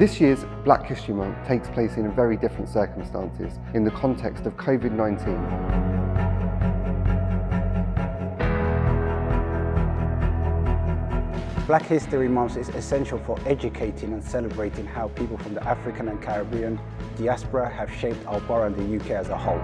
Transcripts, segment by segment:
This year's Black History Month takes place in very different circumstances in the context of COVID-19. Black History Month is essential for educating and celebrating how people from the African and Caribbean diaspora have shaped our borough and the UK as a whole.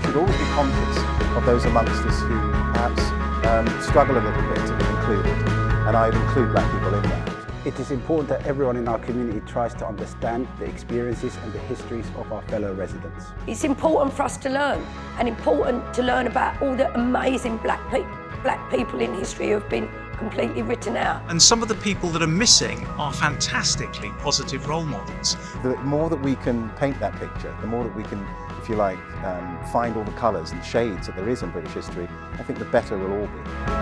should always be conscious of those amongst us who perhaps um, struggle a little bit to be included, and I include black people in that. It is important that everyone in our community tries to understand the experiences and the histories of our fellow residents. It's important for us to learn and important to learn about all the amazing black, pe black people in history who have been completely written out. And some of the people that are missing are fantastically positive role models. The more that we can paint that picture, the more that we can, if you like, um, find all the colours and shades that there is in British history, I think the better we'll all be.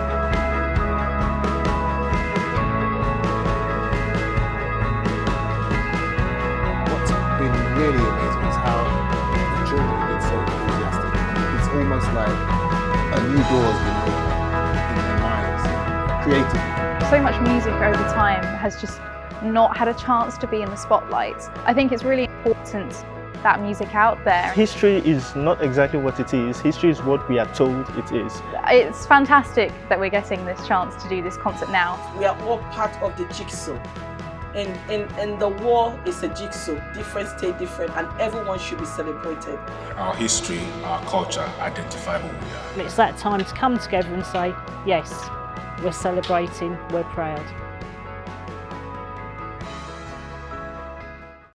Really amazing is how the children have been so enthusiastic. It's almost like a new door has been opened in their minds, creatively. So much music over time has just not had a chance to be in the spotlight. I think it's really important that music out there. History is not exactly what it is. History is what we are told it is. It's fantastic that we're getting this chance to do this concert now. We are all part of the jigsaw. And, and, and the war is a jigsaw, different state, different, and everyone should be celebrated. Our history, our culture identify who we are. It's that time to come together and say, yes, we're celebrating, we're proud.